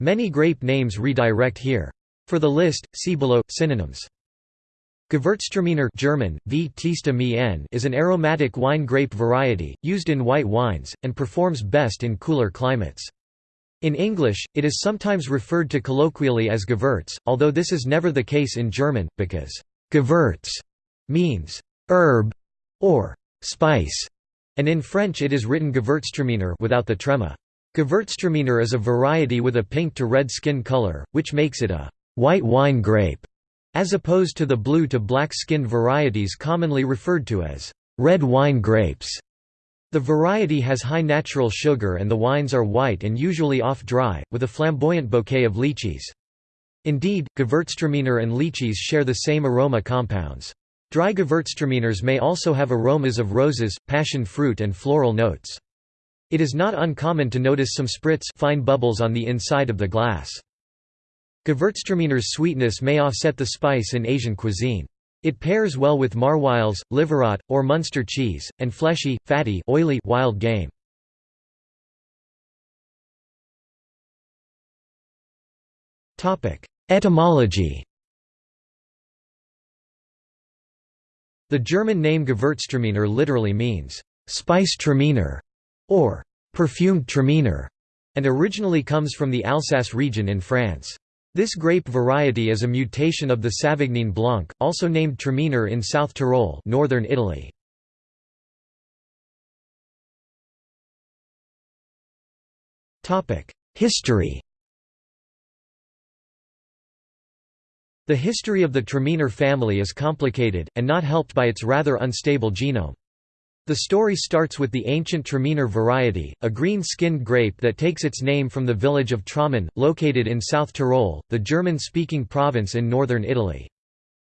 Many grape names redirect here. For the list, see below synonyms. Gewürztraminer German, is an aromatic wine grape variety, used in white wines, and performs best in cooler climates. In English, it is sometimes referred to colloquially as Gewürz, although this is never the case in German, because Gewürz means herb or spice, and in French it is written Gewürztraminer without the trema. Gewürztraminer is a variety with a pink to red skin color, which makes it a white wine grape, as opposed to the blue to black-skinned varieties commonly referred to as red wine grapes. The variety has high natural sugar and the wines are white and usually off-dry, with a flamboyant bouquet of lychees. Indeed, Gewürztraminer and lychees share the same aroma compounds. Dry Gewürztraminers may also have aromas of roses, passion fruit and floral notes. It is not uncommon to notice some spritz fine bubbles on the inside of the glass. Gewürztraminer's sweetness may offset the spice in Asian cuisine. It pairs well with Maroilles, Livarot, or Munster cheese, and fleshy, fatty oily wild game. Etymology The German name Gewürztraminer literally means, «spice traminer» or «perfumed traminer», and originally comes from the Alsace region in France. This grape variety is a mutation of the Savagnin Blanc, also named Traminer in South Tyrol northern Italy. Topic: History The history of the Traminer family is complicated, and not helped by its rather unstable genome. The story starts with the ancient Traminer variety, a green-skinned grape that takes its name from the village of Tramin, located in South Tyrol, the German-speaking province in northern Italy.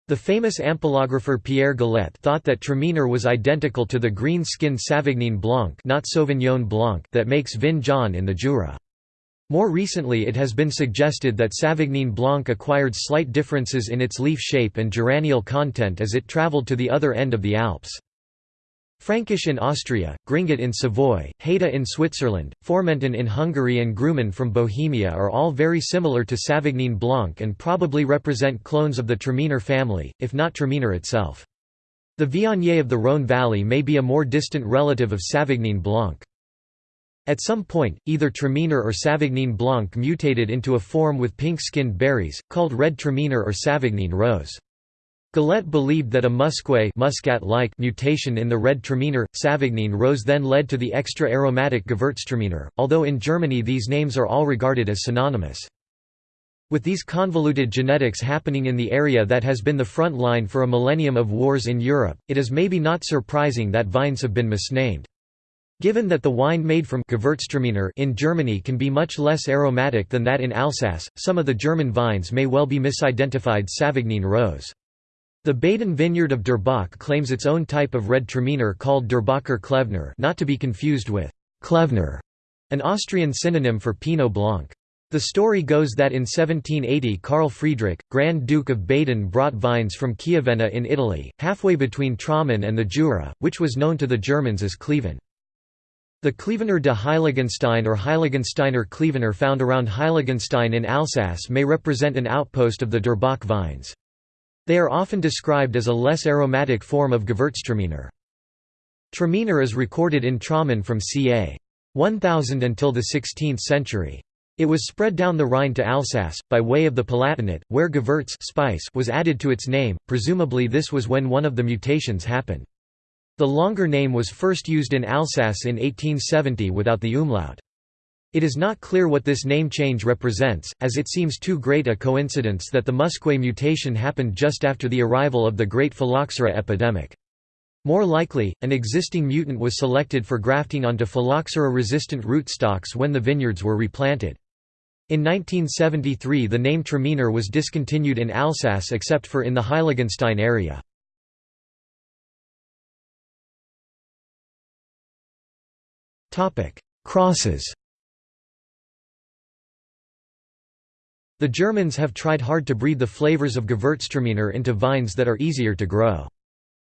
The famous ampelographer Pierre Galet thought that Traminer was identical to the green-skinned Savagnin Blanc, not Sauvignon Blanc that makes Vin Jaune in the Jura. More recently it has been suggested that Savagnin Blanc acquired slight differences in its leaf shape and geraniol content as it traveled to the other end of the Alps. Frankish in Austria, Gringet in Savoy, Heida in Switzerland, Formentin in Hungary and Grumin from Bohemia are all very similar to Savagnin Blanc and probably represent clones of the Traminer family, if not Traminer itself. The Viognier of the Rhône Valley may be a more distant relative of Savagnin Blanc. At some point, either Traminer or Savagnin Blanc mutated into a form with pink-skinned berries, called red Traminer or Savagnin rose. Galet believed that a musqué muscat-like mutation in the red traminer, Savagnin rose then led to the extra aromatic Gewürztraminer, although in Germany these names are all regarded as synonymous. With these convoluted genetics happening in the area that has been the front line for a millennium of wars in Europe, it is maybe not surprising that vines have been misnamed. Given that the wine made from Gewürztraminer in Germany can be much less aromatic than that in Alsace, some of the German vines may well be misidentified Savagnin rose. The Baden vineyard of Durbach claims its own type of red Traminer called Durbacher Klevner not to be confused with Klevner, an Austrian synonym for Pinot Blanc. The story goes that in 1780 Karl Friedrich, Grand Duke of Baden brought vines from Chiavenna in Italy, halfway between Tramin and the Jura, which was known to the Germans as Kleven. The Klevener de Heiligenstein or Heiligensteiner Klevener found around Heiligenstein in Alsace may represent an outpost of the Durbach vines. They are often described as a less aromatic form of Gewürztraminer. Traminer is recorded in Tramin from ca. 1000 until the 16th century. It was spread down the Rhine to Alsace, by way of the Palatinate, where Gewürz spice was added to its name, presumably this was when one of the mutations happened. The longer name was first used in Alsace in 1870 without the umlaut. It is not clear what this name change represents, as it seems too great a coincidence that the Musqué mutation happened just after the arrival of the Great Phylloxera epidemic. More likely, an existing mutant was selected for grafting onto phylloxera-resistant rootstocks when the vineyards were replanted. In 1973 the name Traminer was discontinued in Alsace except for in the Heiligenstein area. Crosses The Germans have tried hard to breed the flavors of Gewürztraminer into vines that are easier to grow.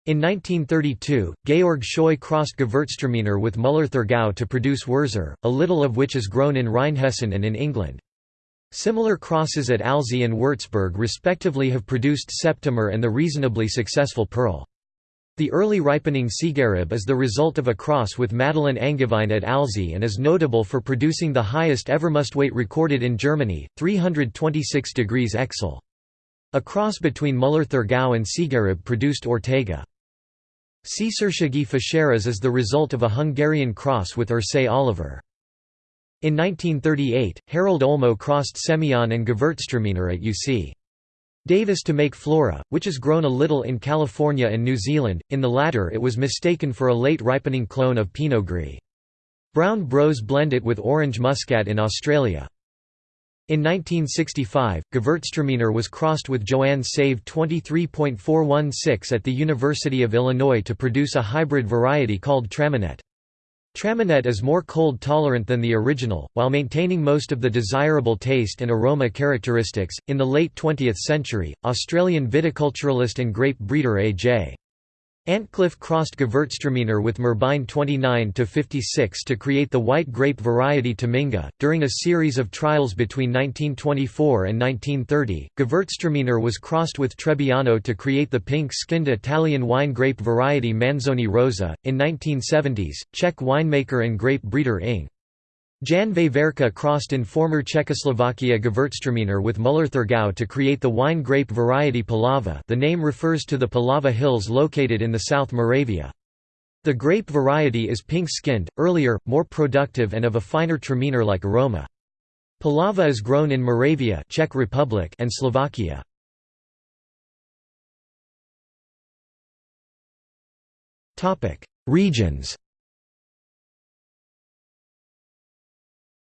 In 1932, Georg Scheu crossed Gewürztraminer with Müller-Thurgau to produce Wurzer, a little of which is grown in Rheinhessen and in England. Similar crosses at Alzey and Würzburg respectively have produced Septimer and the reasonably successful Perle. The early ripening Siegerrebe is the result of a cross with Madeleine Angevine at Alzey and is notable for producing the highest ever mustweight recorded in Germany, 326 degrees Oechsle. A cross between Müller-Thurgau and Siegerrebe produced Ortega. Székesföld Fischeres is the result of a Hungarian cross with Irsai Oliver. In 1938, Harold Olmo crossed Semillon and Gewürztraminer at UC. Davis to make Flora, which is grown a little in California and New Zealand, in the latter it was mistaken for a late ripening clone of Pinot Gris. Brown Bros blend it with orange muscat in Australia. In 1965, Gewürztraminer was crossed with Joannes Seyve 23.416 at the University of Illinois to produce a hybrid variety called Traminette. Traminette is more cold-tolerant than the original, while maintaining most of the desirable taste and aroma characteristics. In the late 20th century, Australian viticulturalist and grape breeder A.J. Antcliffe crossed Gewürztraminer with Merbein 29-56 to create the white grape variety Tominga. During a series of trials between 1924 and 1930, Gewürztraminer was crossed with Trebbiano to create the pink-skinned Italian wine grape variety Manzoni Rosa. In 1970s, Czech winemaker and grape breeder Ing. Jan Veverka crossed in former Czechoslovakia Gewürztraminer with Müller-Thurgau to create the wine grape variety Palava the name refers to the Palava Hills located in the South Moravia. The grape variety is pink-skinned, earlier, more productive and of a finer Traminer-like aroma. Palava is grown in Moravia Czech Republic and Slovakia. Regions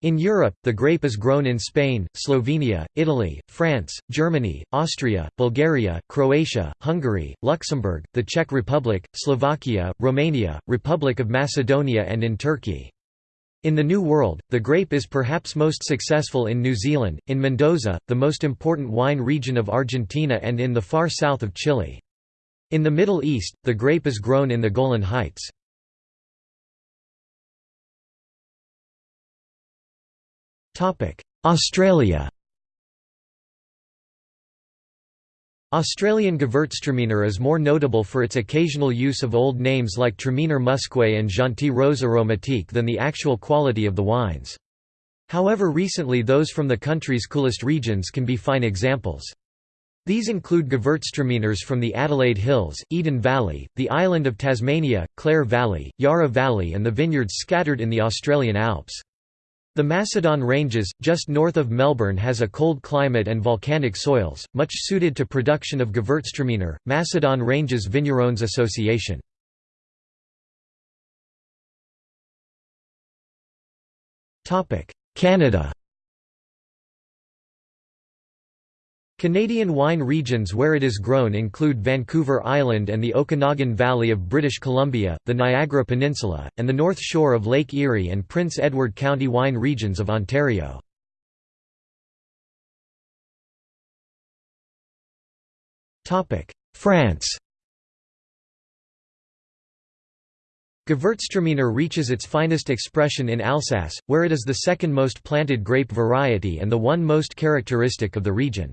In Europe, the grape is grown in Spain, Slovenia, Italy, France, Germany, Austria, Bulgaria, Croatia, Hungary, Luxembourg, the Czech Republic, Slovakia, Romania, Republic of Macedonia and in Turkey. In the New World, the grape is perhaps most successful in New Zealand, in Mendoza, the most important wine region of Argentina and in the far south of Chile. In the Middle East, the grape is grown in the Golan Heights. Australia Australian Gewürztraminer is more notable for its occasional use of old names like Traminer Musqué and Gentil Rose Aromatique than the actual quality of the wines. However recently those from the country's coolest regions can be fine examples. These include Gewürztraminers from the Adelaide Hills, Eden Valley, the island of Tasmania, Clare Valley, Yarra Valley and the vineyards scattered in the Australian Alps. The Macedon Ranges, just north of Melbourne has a cold climate and volcanic soils, much suited to production of Gewürztraminer, Macedon Ranges Vignerons Association. Canada Canadian wine regions where it is grown include Vancouver Island and the Okanagan Valley of British Columbia, the Niagara Peninsula, and the north shore of Lake Erie and Prince Edward County wine regions of Ontario. France Gewürztraminer reaches its finest expression in Alsace, where it is the second most planted grape variety and the one most characteristic of the region.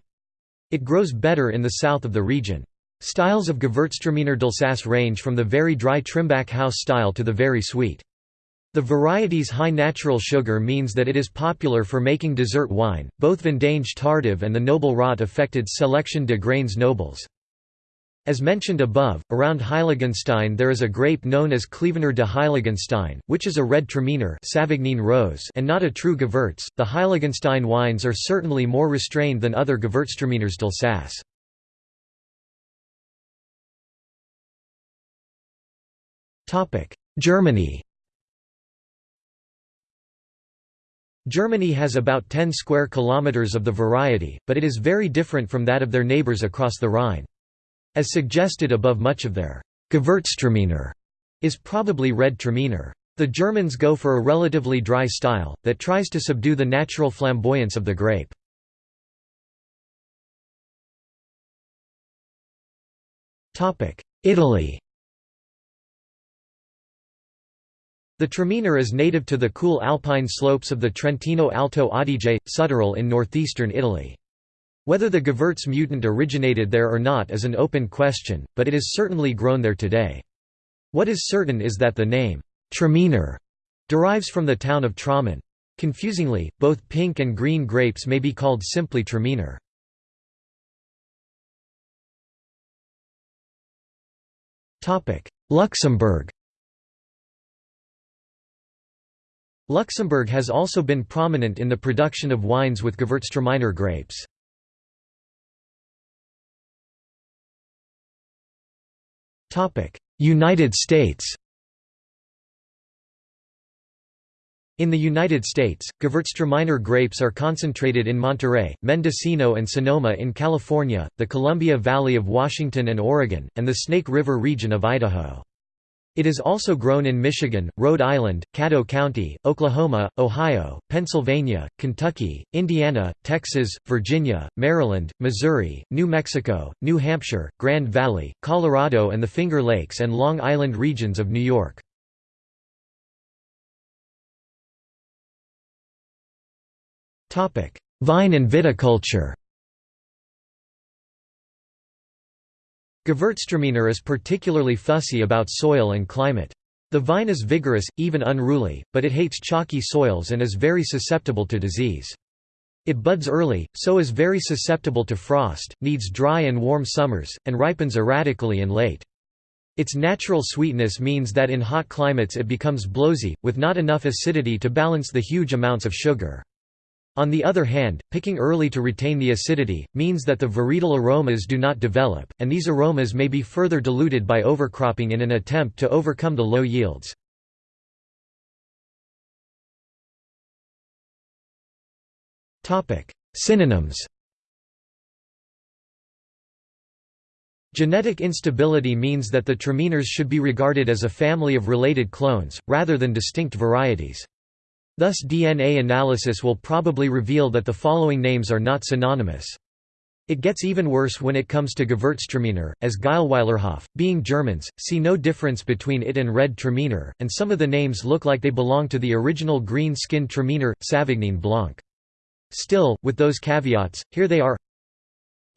It grows better in the south of the region. Styles of Gewürztraminer d'Alsace range from the very dry Trimbach house style to the very sweet. The variety's high natural sugar means that it is popular for making dessert wine. Both Vendange Tardive and the Noble Rot affected Selection de Grains Nobles. As mentioned above, around Heiligenstein there is a grape known as Klevener de Heiligenstein, which is a red Traminer rose and not a true Gewürz. The Heiligenstein wines are certainly more restrained than other Gewürztraminers d'Alsace. Germany Germany has about 10 square kilometers of the variety, but it is very different from that of their neighbors across the Rhine. As suggested above much of their Gewürztraminer is probably red Traminer. The Germans go for a relatively dry style, that tries to subdue the natural flamboyance of the grape. Italy The Traminer is native to the cool alpine slopes of the Trentino Alto Adige, Südtirol in northeastern Italy. Whether the Gewurz mutant originated there or not is an open question, but it is certainly grown there today. What is certain is that the name, Traminer, derives from the town of Tramin. Confusingly, both pink and green grapes may be called simply Traminer. Luxembourg Luxembourg has also been prominent in the production of wines with Gewürztraminer grapes. United States In the United States, Gewürztraminer grapes are concentrated in Monterey, Mendocino and Sonoma in California, the Columbia Valley of Washington and Oregon, and the Snake River region of Idaho. It is also grown in Michigan, Rhode Island, Caddo County, Oklahoma, Ohio, Pennsylvania, Kentucky, Indiana, Texas, Virginia, Maryland, Missouri, New Mexico, New Hampshire, Grand Valley, Colorado and the Finger Lakes and Long Island regions of New York. Vine and viticulture Gewürztraminer is particularly fussy about soil and climate. The vine is vigorous, even unruly, but it hates chalky soils and is very susceptible to disease. It buds early, so is very susceptible to frost, needs dry and warm summers, and ripens erratically and late. Its natural sweetness means that in hot climates it becomes blowsy, with not enough acidity to balance the huge amounts of sugar. On the other hand, picking early to retain the acidity, means that the varietal aromas do not develop, and these aromas may be further diluted by overcropping in an attempt to overcome the low yields. Synonyms Genetic instability means that the traminers should be regarded as a family of related clones, rather than distinct varieties. Thus DNA analysis will probably reveal that the following names are not synonymous. It gets even worse when it comes to Gewürztraminer, as Geilweilerhof, being Germans, see no difference between it and red Traminer, and some of the names look like they belong to the original green-skinned Traminer, Savagnin Blanc. Still, with those caveats, here they are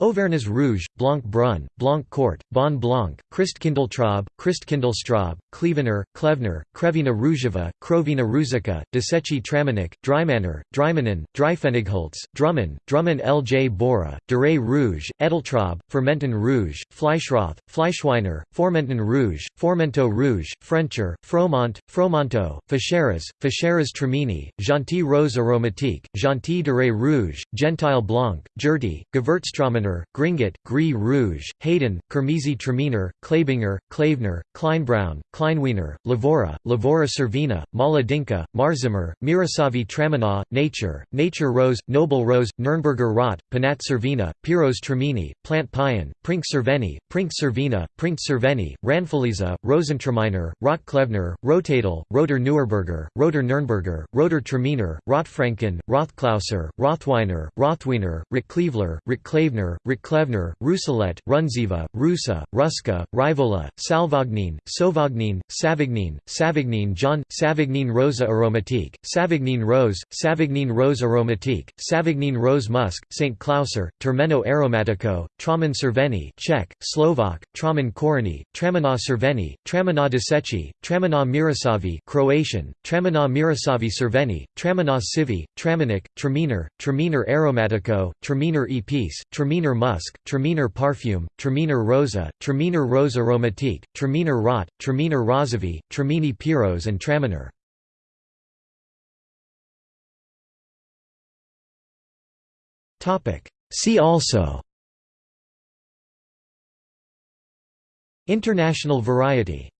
Auvergnes Rouge, Blanc Brun, Blanc Court, Bon Blanc, Christkindltraub, Christkindlstraub, Klevener, Klevner, Krevina Rougeva, Krovina Ruzica, Desechi Traminik, Dreimanner, Dreimanen, Dreifenigholz, Drummen, Drummen L. J. Bora, Duray Rouge, Edeltraub, Fermenten Rouge, Fleischroth, Fleischweiner, Formenten Rouge, Formento Rouge, Frencher, Fromont, Fromonto, Ficheras, Ficheras Tramini, Gentil Rose Aromatique, Gentil de Rouge, Gentile Blanc, Gerty, Gewürztraminer Gringet, Gris Rouge, Hayden, Kermesi Traminer, Klabinger, Klavener, Kleinbraun, Kleinwiener, Lavora, Lavora Servina, Mala Dinka, Marzimer, Mirasavi Tramina, Nature, Nature Rose, Noble Rose, Nürnberger Rot, Panat Servina, Piros Tremini, Plant Payan, Prink Cerveni, Prink Cervina, Prink Cerveni, Ranfeliza, Rosentraminer, Rot Klevner, Rotadel, Roter Neuerberger, Roter Nürnberger, Roter Traminer, Rotfranken, Rothklauser, Rothweiner, Rothwiener, Rick Cleveler, Rick Klavener, Riklevner, Ruselet, Runziva, Rusa, Ruska, Rivola, Salvagnin, Sovagnin, Savagnin, Savagnin John, Savagnin Rosa Aromatique, Savagnin Rose, Savagnin Rose Aromatique, Savagnin Rose Musk, St. Klauser, Termeno Aromatico, Traman Cerveni Czech, Slovak, Traman Korony, Tramina Cerveni, Tramina Desechi, Tramina Mirasavi Croatian, Tramina Mirasavi Cerveni, Tramina Sivi, Traminik, Traminer, Traminer Aromatico, Traminer Epice, Traminer Traminer musk, Traminer parfume, Traminer rosa, Traminer rose aromatique, Traminer rot, Traminer rosavi, Tramini piros and Traminer. See also International variety